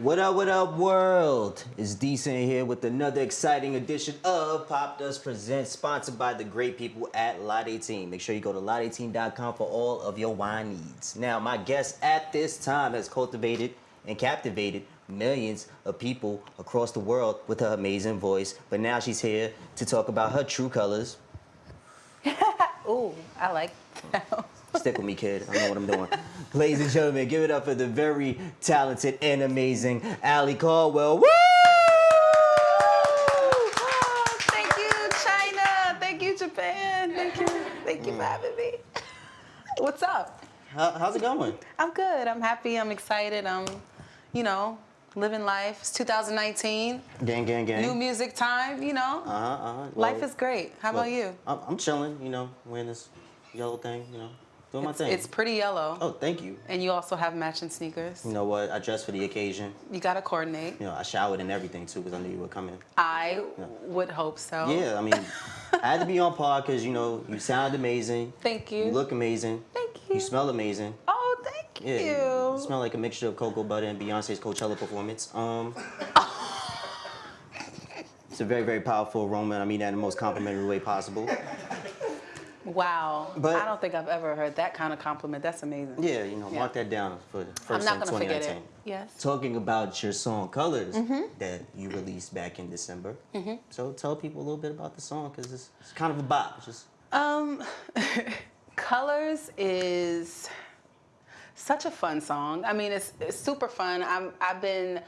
What up, what up, world? It's Decent here with another exciting edition of Popdust Presents, sponsored by the great people at Lot 18. Make sure you go to lot18.com for all of your wine needs. Now, my guest at this time has cultivated and captivated millions of people across the world with her amazing voice, but now she's here to talk about her true colors. Ooh, I like that. Stick with me, kid. I know what I'm doing. Ladies and gentlemen, give it up for the very talented and amazing Ali Caldwell. Woo! Oh, thank you, China. Thank you, Japan. Thank you. Thank you for having me. What's up? How, how's it going? I'm good. I'm happy. I'm excited. I'm, you know, living life. It's 2019. Gang, gang, gang. New music time, you know. Uh-huh, uh-huh. Life Well, is great. How about you? I'm, I'm chilling, you know, wearing this yellow thing, you know, doing my It's, thing. it's pretty yellow. oh, thank you. And you also have matching sneakers. You know what? I dressed for the occasion. You got to coordinate. You know, I showered and everything too because I knew you were coming. I would hope so. Yeah, I mean, I had to be on par because you know you sound amazing. Thank you. You look amazing. Thank you. You smell amazing. Oh, thank Yeah, you. you smell like a mixture of cocoa butter and Beyonce's Coachella performance. Um, it's a very, very powerful aroma, and I mean that in the most complimentary way possible. Wow. But- I don't think I've ever heard that kind of compliment. That's amazing. Yeah, you know, Yeah. mark that down for the I'm first not in going to forget 2019. it. Yes. Talking about your song Colors Mm-hmm. that you released back in December. So tell people a little bit about the song because it's, it's kind of a bop. It's just Um, Colors is such a fun song. I mean, it's, it's super fun. I'm, I've been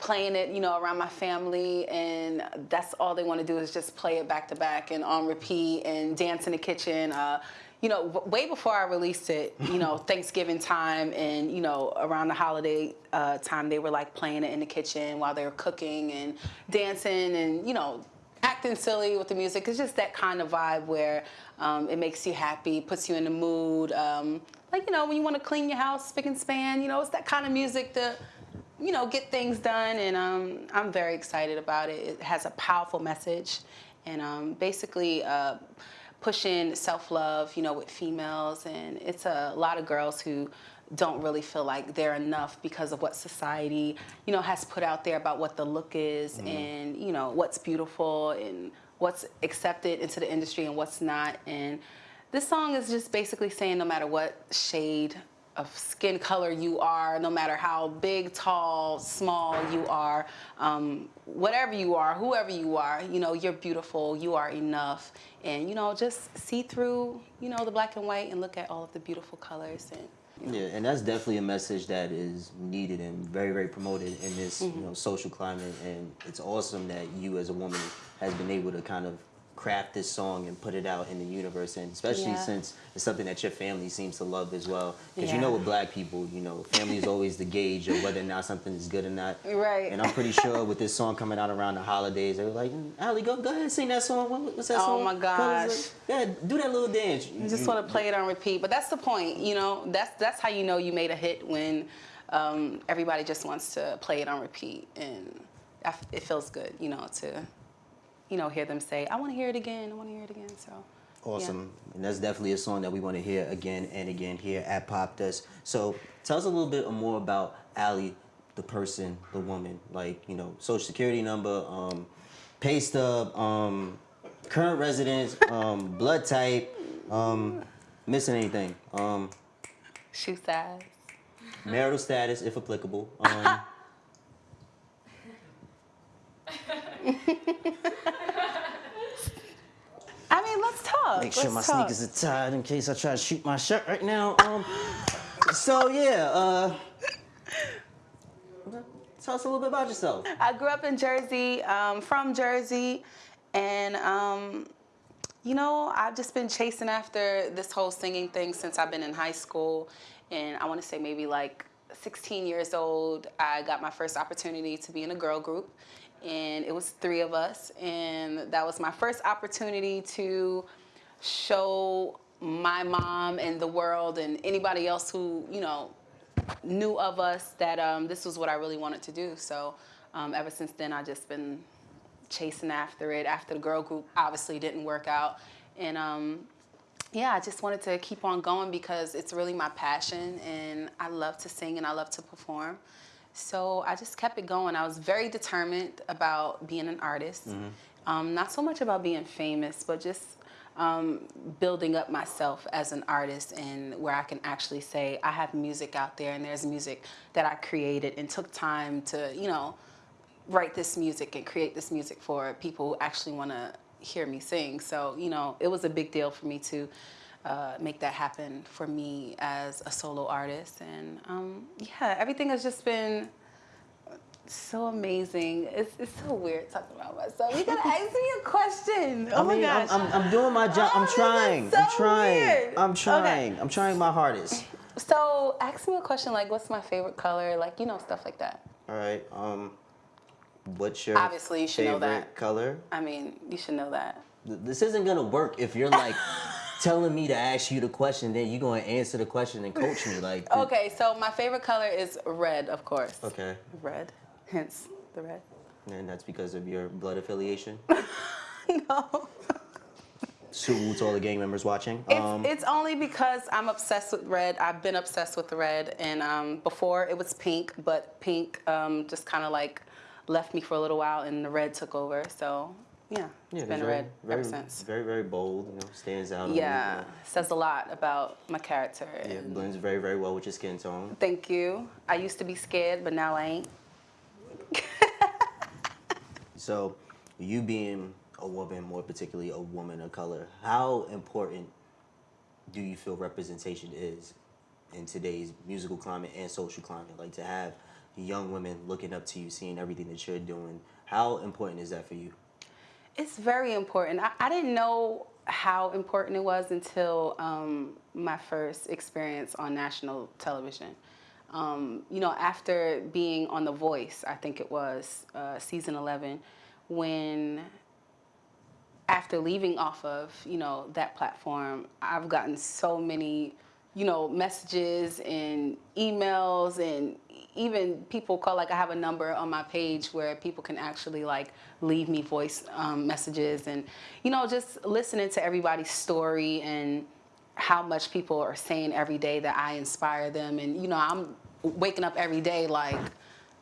playing it, you know, around my family, and that's all they want to do is just play it back to back and on repeat and dance in the kitchen. Uh, you know, w- way before I released it, you know, Thanksgiving time and, you know, around the holiday uh, time, they were like playing it in the kitchen while they were cooking and dancing and, you know, acting silly with the music. It's just that kind of vibe where um, it makes you happy, puts you in the mood. Um, like, you know, when you want to clean your house, spick and span, you know, it's that kind of music to, you know, get things done. And um, I'm very excited about it. It has a powerful message and um, basically uh, pushing self-love, you know, with females. And it's a lot of girls who don't really feel like they're enough because of what society, you know, has put out there about what the look is and, you know, what's beautiful and what's accepted into the industry and what's not. And this song is just basically saying no matter what shade of skin color you are, no matter how big, tall, small you are, um, whatever you are, whoever you are, you know, you're beautiful, you are enough. And, you know, just see through, you know, the black and white and look at all of the beautiful colors and Yeah, and that's definitely a message that is needed and very, very promoted in this Mm-hmm. you know social climate. And it's awesome that you, as a woman, has been able to kind of craft this song and put it out in the universe. And especially Yeah. since it's something that your family seems to love as well. Because you know, with black people, you know, family is always the gauge of whether or not something is good or not. Right. And I'm pretty sure with this song coming out around the holidays, they were like, "Mm, Ali, go go ahead, sing that song. What, what's that Oh song? Oh my gosh. Yeah, do that little dance. I just want to play it on repeat. But that's the point, you know. That's that's how you know you made a hit when um, everybody just wants to play it on repeat, and I it feels good, you know, to you know hear them say, "I want to hear it again. I want to hear it again." So yeah. Awesome. And that's definitely a song that we want to hear again and again here at Popdust. So tell us a little bit more about Ali, the person, the woman, like, you know, social security number, um, pay stub, um, current residence, um, blood type, um, missing anything, um, Shoe size. marital status, if applicable. Um, I mean, let's talk. Make sure my talk. sneakers are tied in case I try to shoot my shirt right now. Um, so yeah, uh, tell us a little bit about yourself. I grew up in Jersey, um, from Jersey, and um, you know, I've just been chasing after this whole singing thing since I've been in high school, and I want to say maybe like 16 years old, I got my first opportunity to be in a girl group, and it was three of us, and that was my first opportunity to show my mom and the world and anybody else who you know knew of us that um, this was what I really wanted to do. So um, ever since then, I've just been chasing after it. After the girl group obviously didn't work out, and um, yeah, I just wanted to keep on going because it's really my passion, and I love to sing and I love to perform. So I just kept it going. I was very determined about being an artist. Um, not so much about being famous, but just um, building up myself as an artist and where I can actually say I have music out there and there's music that I created and took time to, you know, write this music and create this music for people who actually want to hear me sing. So, you know, it was a big deal for me to uh, make that happen for me as a solo artist. And um, yeah, everything has just been so amazing. It's, it's so weird talking about myself. You gotta ask me a question. Oh I my mean, I'm, gosh. I'm, I'm doing my job. Oh, I'm trying. so I'm trying. weird. I'm Okay. trying. I'm trying my hardest. So ask me a question like, what's my favorite color? Like, you know, stuff like that. All right. Um, what's your Obviously, you should know that. color? I mean, you should know that. This isn't gonna work if you're like telling me to ask you the question, then you're gonna answer the question and coach me. Like, Okay, so my favorite color is red, of course. Okay. Red, hence the red. And that's because of your blood affiliation. no. Salute to all the gang members watching. It's, Um, it's only because I'm obsessed with red. I've been obsessed with red, and um, before it was pink, but pink um, just kind of like left me for a little while, and the red took over. So yeah, it's been red very, ever very, since. Very, very bold. You know, stands out. Yeah, you know, says a lot about my character. Yeah, blends very, very well with your skin tone. Thank you. I used to be scared, but now I ain't. So, you being a woman, more particularly a woman of color, how important do you feel representation is in today's musical climate and social climate? Like to have young women looking up to you, seeing everything that you're doing. How important is that for you? It's very important. I, I didn't know how important it was until um, my first experience on national television. Um, you know, after being on The Voice, I think it was uh, season 11, when after leaving off of you know that platform, I've gotten so many you know messages and emails and even people call like I have a number on my page where people can actually like leave me voice um, messages and you know just listening to everybody's story and how much people are saying every day that I inspire them and you know I'm waking up every day like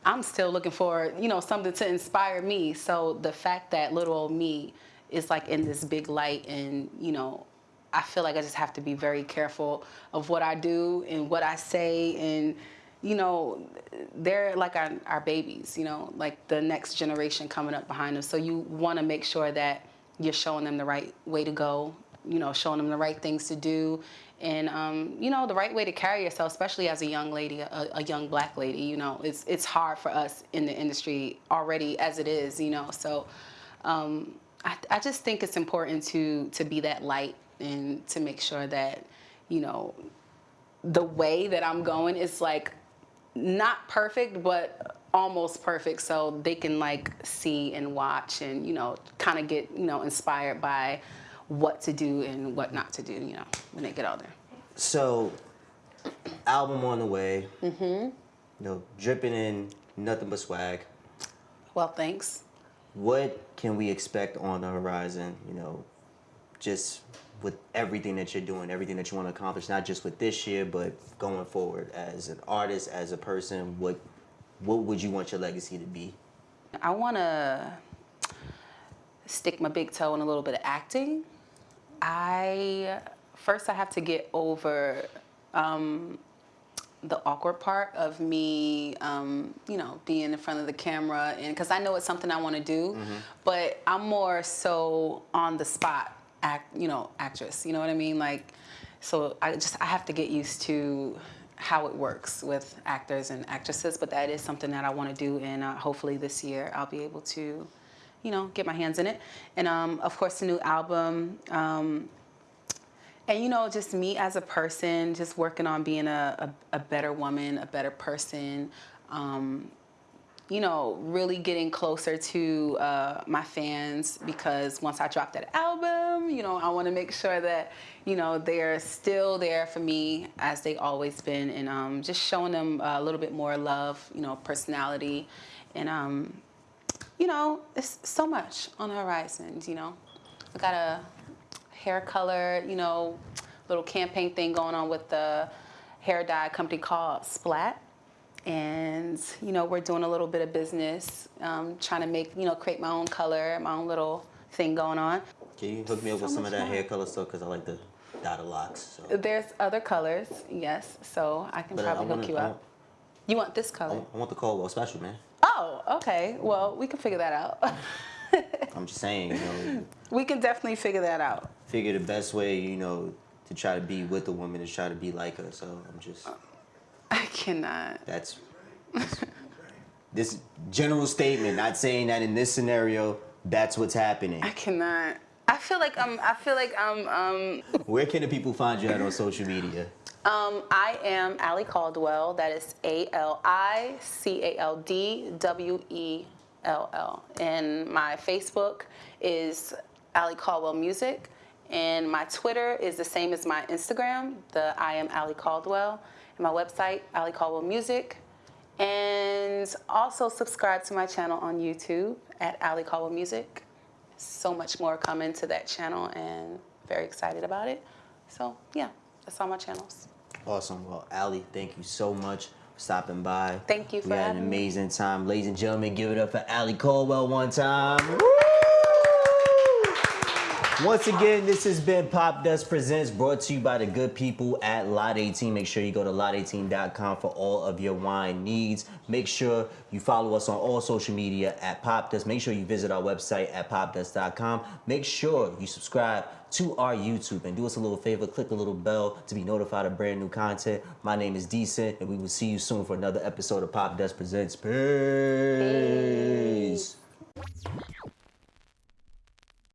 I'm still looking for, you know, something to inspire me. So the fact that little old me is like in this big light and, you know, I feel like I just have to be very careful of what I do and what I say and you know, they're like our, our babies, you know, like the next generation coming up behind them. So you want to make sure that you're showing them the right way to go, you know, showing them the right things to do, and um, you know, the right way to carry yourself, especially as a young lady, a, a young black lady. You know, it's it's hard for us in the industry already as it is. You know, so um, I, I just think it's important to to be that light and to make sure that you know the way that I'm going is like not perfect, but almost perfect, so they can like see and watch and you know kind of get you know inspired by what to do and what not to do. You know when they get out there. So, album on the way. Mm-hmm. You know, dripping in nothing but swag. Well, thanks. What can we expect on the horizon? You know, just with everything that you're doing, everything that you want to accomplish, not just with this year, but going forward as an artist, as a person. What what would you want your legacy to be? I want to stick my big toe in a little bit of acting. I first I have to get over um, the awkward part of me, um, you know, being in front of the camera, and because I know it's something I want to do, but I'm more so on the spot act, you know, actress. You know what I mean? Like, so I just I have to get used to how it works with actors and actresses, but that is something that I want to do, and uh, hopefully this year I'll be able to, you know, get my hands in it. And um, of course, the new album. Um, and you know, just me as a person, just working on being a, a, a better woman, a better person. Um, you know, really getting closer to uh, my fans because once I drop that album, you know, I want to make sure that, you know, they're still there for me as they always been and um, just showing them a little bit more love, you know, personality. And, um, you know, it's so much on the horizon, you know. I got a hair color, you know, little campaign thing going on with the hair dye company called Splat. and you know we're doing a little bit of business, um, trying to make you know create my own color, my own little thing going on. Can you hook me up with some of that fun. hair color stuff? Because I like the dotted locks. So. There's other colors, yes, so I can But I- I probably wanna- hook you up. You want this color? I want the Caldwell special, man. Oh, okay. Well, we can figure that out. I'm just saying, you know, we can definitely figure that out. figure the best way, you know, to try to be with a woman is try to be like her. So I'm just, I cannot. that's, that's this general statement, not saying that in this scenario, that's what's happening. I cannot. I feel like I'm. I feel like I'm. Um, Where can the people find you at on social media? Um, I am Ali Caldwell. That is A L I C A L D W E L L. And my Facebook is Ali Caldwell Music, and my Twitter is the same as my Instagram. The I am Ali Caldwell. And my website, Ali Caldwell Music. And also subscribe to my channel on YouTube at Ali Caldwell Music. So much more coming to that channel and very excited about it. So yeah, that's all my channels. Awesome. Well, Ali, thank you so much for stopping by. Thank you for We had an having me. amazing time. Ladies and gentlemen, give it up for Ali Caldwell one time. Once again, this has been Popdust Presents, brought to you by the good people at Lot 18. Make sure you go to lot18.com for all of your wine needs. Make sure you follow us on all social media at Popdust. Make sure you visit our website at popdust.com. Make sure you subscribe to our YouTube and do us a little favor, click the little bell to be notified of brand new content. My name is Decent, and we will see you soon for another episode of Popdust Presents. Peace. Peace.